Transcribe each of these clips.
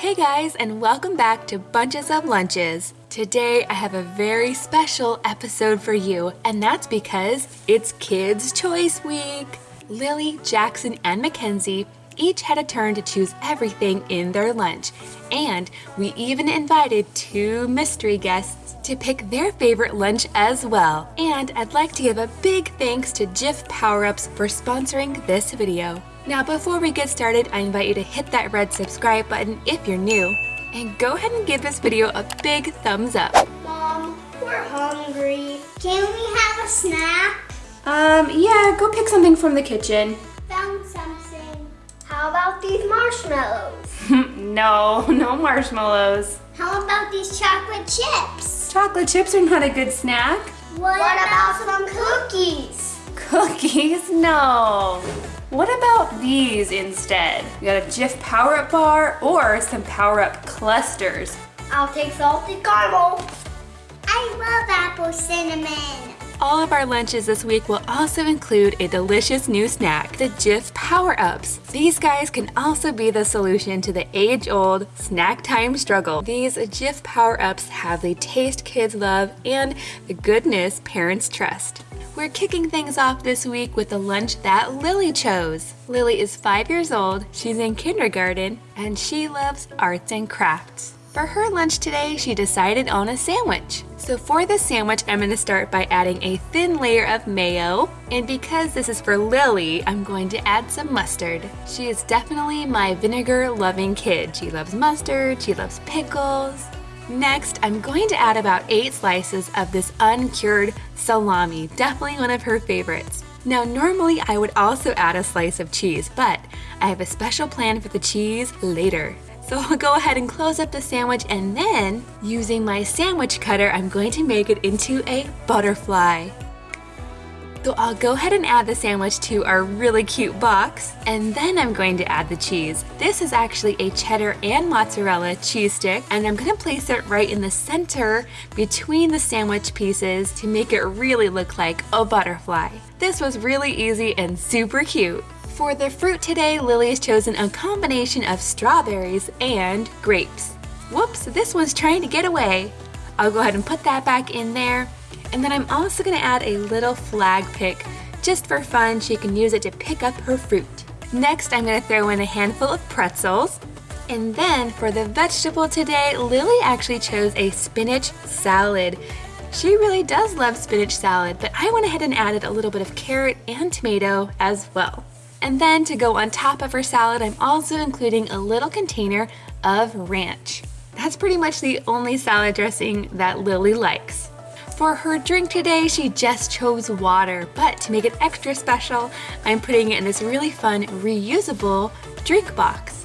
Hey guys, and welcome back to Bunches of Lunches. Today I have a very special episode for you, and that's because it's Kids' Choice Week. Lily, Jackson, and Mackenzie each had a turn to choose everything in their lunch, and we even invited two mystery guests to pick their favorite lunch as well. And I'd like to give a big thanks to Jif Power Ups for sponsoring this video. Now before we get started, I invite you to hit that red subscribe button if you're new, and go ahead and give this video a big thumbs up. Mom, we're hungry. Can we have a snack? Um, yeah, go pick something from the kitchen. Found something. How about these marshmallows? no, no marshmallows. How about these chocolate chips? Chocolate chips are not a good snack. What, about some cookies? Cookies? No. What about these instead? We got a Jif Power Up bar or some Power Up clusters. I'll take salted caramel. I love apple cinnamon. All of our lunches this week will also include a delicious new snack, the Jif Power Ups. These guys can also be the solution to the age-old snack time struggle. These Jif Power Ups have the taste kids love and the goodness parents trust. We're kicking things off this week with the lunch that Lily chose. Lily is five years old, she's in kindergarten, and she loves arts and crafts. For her lunch today, she decided on a sandwich. So for the sandwich, I'm to start by adding a thin layer of mayo. And because this is for Lily, I'm going to add some mustard. She is definitely my vinegar-loving kid. She loves mustard, she loves pickles, Next, I'm going to add about 8 slices of this uncured salami, definitely one of her favorites. Now normally I would also add a slice of cheese, but I have a special plan for the cheese later. So I'll go ahead and close up the sandwich and then, using my sandwich cutter, I'm going to make it into a butterfly. So I'll go ahead and add the sandwich to our really cute box, and then I'm going to add the cheese. This is actually a cheddar and mozzarella cheese stick, and I'm gonna place it right in the center between the sandwich pieces to make it really look like a butterfly. This was really easy and super cute. For the fruit today, Lily has chosen a combination of strawberries and grapes. Whoops, this one's trying to get away. I'll go ahead and put that back in there and then I'm also gonna add a little flag pick. Just for fun, she can use it to pick up her fruit. Next, I'm gonna throw in a handful of pretzels. And then for the vegetable today, Lily actually chose a spinach salad. She really does love spinach salad, but I went ahead and added a little bit of carrot and tomato as well. And then to go on top of her salad, I'm also including a little container of ranch. That's pretty much the only salad dressing that Lily likes. For her drink today, she just chose water, but to make it extra special, I'm putting it in this really fun reusable drink box.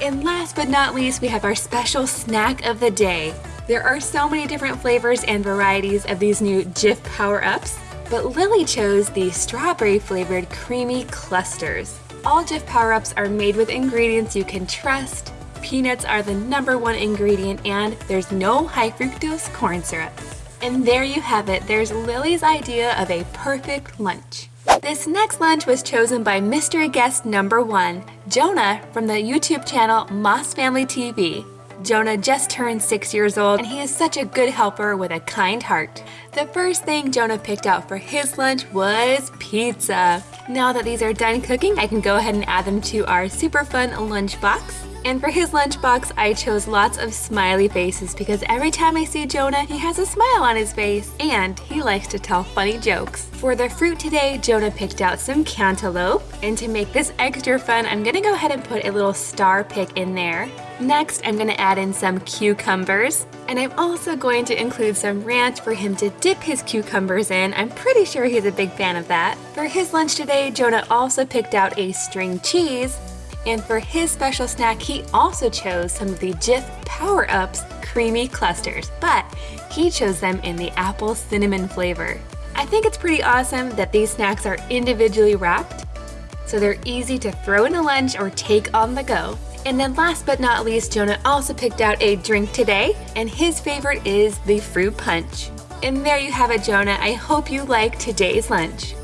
And last but not least, we have our special snack of the day. There are so many different flavors and varieties of these new Jif Power-Ups, but Lily chose the strawberry flavored creamy clusters. All Jif Power-Ups are made with ingredients you can trust. Peanuts are the number one ingredient and there's no high fructose corn syrup. And there you have it, there's Lily's idea of a perfect lunch. This next lunch was chosen by mystery guest number one, Jonah from the YouTube channel Moss Family TV. Jonah just turned six years old and he is such a good helper with a kind heart. The first thing Jonah picked out for his lunch was pizza. Now that these are done cooking, I can go ahead and add them to our super fun lunch box. And for his lunchbox, I chose lots of smiley faces because every time I see Jonah, he has a smile on his face and he likes to tell funny jokes. For the fruit today, Jonah picked out some cantaloupe. And to make this extra fun, I'm gonna go ahead and put a little star pick in there. Next, I'm gonna add in some cucumbers. And I'm also going to include some ranch for him to dip his cucumbers in. I'm pretty sure he's a big fan of that. For his lunch today, Jonah also picked out a string cheese and for his special snack, he also chose some of the Jif Power Ups creamy clusters, but he chose them in the apple cinnamon flavor. I think it's pretty awesome that these snacks are individually wrapped, so they're easy to throw in a lunch or take on the go. And then last but not least, Jonah also picked out a drink today, and his favorite is the fruit punch. And there you have it, Jonah. I hope you like today's lunch.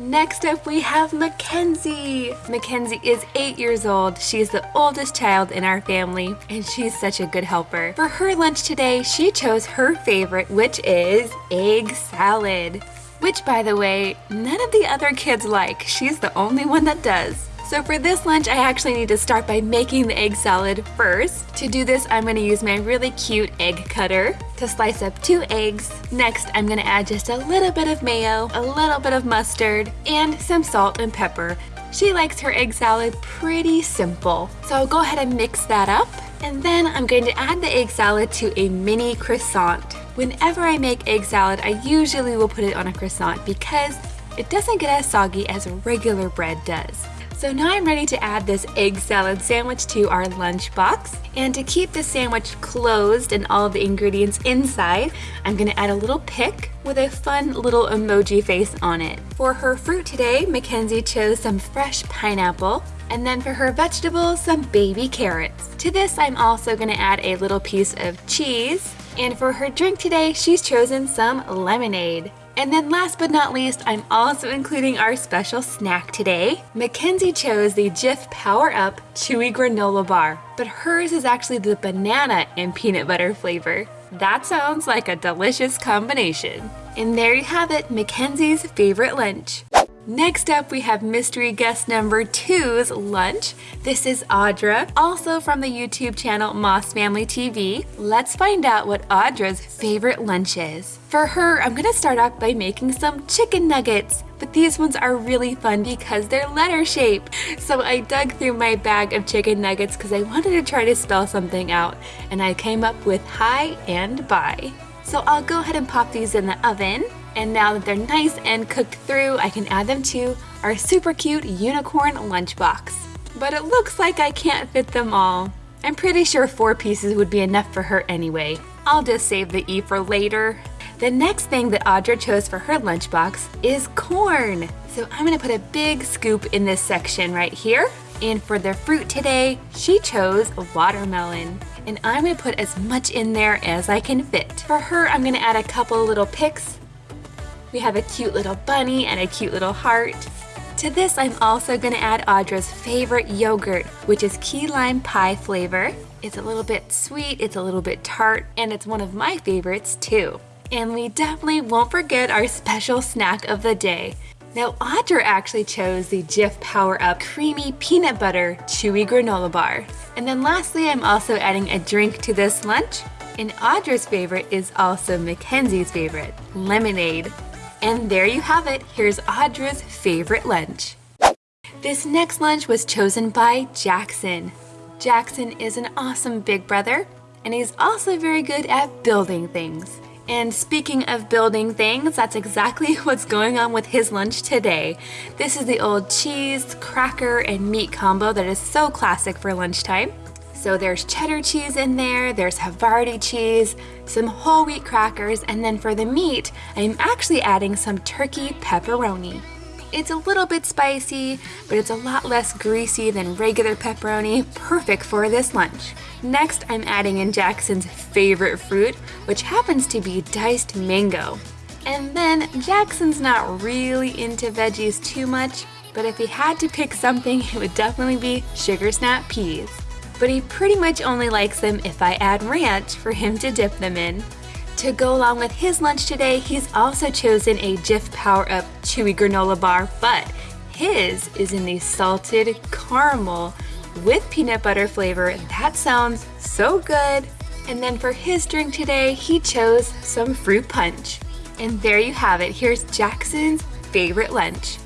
Next up we have Mackenzie. Mackenzie is eight years old. She's the oldest child in our family and she's such a good helper. For her lunch today, she chose her favorite, which is egg salad. Which by the way, none of the other kids like. She's the only one that does. So for this lunch, I actually need to start by making the egg salad first. To do this, I'm gonna use my really cute egg cutter to slice up two eggs. Next, I'm gonna add just a little bit of mayo, a little bit of mustard, and some salt and pepper. She likes her egg salad pretty simple. So I'll go ahead and mix that up. And then I'm going to add the egg salad to a mini croissant. Whenever I make egg salad, I usually will put it on a croissant because it doesn't get as soggy as regular bread does. So now I'm ready to add this egg salad sandwich to our lunch box. And to keep the sandwich closed and all the ingredients inside, I'm gonna add a little pick with a fun little emoji face on it. For her fruit today, Mackenzie chose some fresh pineapple, and then for her vegetables, some baby carrots. To this, I'm also gonna add a little piece of cheese. And for her drink today, she's chosen some lemonade. And then last but not least, I'm also including our special snack today. Mackenzie chose the Jif Power Up Chewy Granola Bar, but hers is actually the banana and peanut butter flavor. That sounds like a delicious combination. And there you have it, Mackenzie's favorite lunch. Next up, we have mystery guest number two's lunch. This is Audra, also from the YouTube channel Moss Family TV. Let's find out what Audra's favorite lunch is. For her, I'm gonna start off by making some chicken nuggets, but these ones are really fun because they're letter shape. So I dug through my bag of chicken nuggets because I wanted to try to spell something out, and I came up with hi and bye. So I'll go ahead and pop these in the oven. And now that they're nice and cooked through, I can add them to our super cute unicorn lunchbox. But it looks like I can't fit them all. I'm pretty sure four pieces would be enough for her anyway. I'll just save the E for later. The next thing that Audra chose for her lunchbox is corn. So I'm gonna put a big scoop in this section right here. And for their fruit today, she chose watermelon. And I'm gonna put as much in there as I can fit. For her, I'm gonna add a couple little picks we have a cute little bunny and a cute little heart. To this, I'm also gonna add Audra's favorite yogurt, which is key lime pie flavor. It's a little bit sweet, it's a little bit tart, and it's one of my favorites too. And we definitely won't forget our special snack of the day. Now, Audra actually chose the Jif Power Up Creamy Peanut Butter Chewy Granola Bar. And then lastly, I'm also adding a drink to this lunch. And Audra's favorite is also Mackenzie's favorite, lemonade. And there you have it, here's Audra's favorite lunch. This next lunch was chosen by Jackson. Jackson is an awesome big brother, and he's also very good at building things. And speaking of building things, that's exactly what's going on with his lunch today. This is the old cheese, cracker, and meat combo that is so classic for lunchtime. So there's cheddar cheese in there, there's Havarti cheese, some whole wheat crackers, and then for the meat, I'm actually adding some turkey pepperoni. It's a little bit spicy, but it's a lot less greasy than regular pepperoni, perfect for this lunch. Next, I'm adding in Jackson's favorite fruit, which happens to be diced mango. And then Jackson's not really into veggies too much, but if he had to pick something, it would definitely be sugar snap peas but he pretty much only likes them if I add ranch for him to dip them in. To go along with his lunch today, he's also chosen a Jif Power Up Chewy Granola Bar, but his is in the salted caramel with peanut butter flavor. That sounds so good. And then for his drink today, he chose some fruit punch. And there you have it. Here's Jackson's favorite lunch.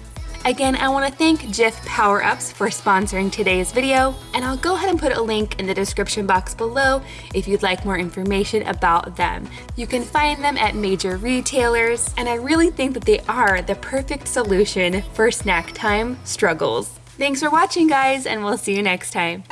Again, I want to thank Jif Power Ups for sponsoring today's video, and I'll go ahead and put a link in the description box below if you'd like more information about them. You can find them at major retailers, and I really think that they are the perfect solution for snack time struggles. Thanks for watching guys, and we'll see you next time.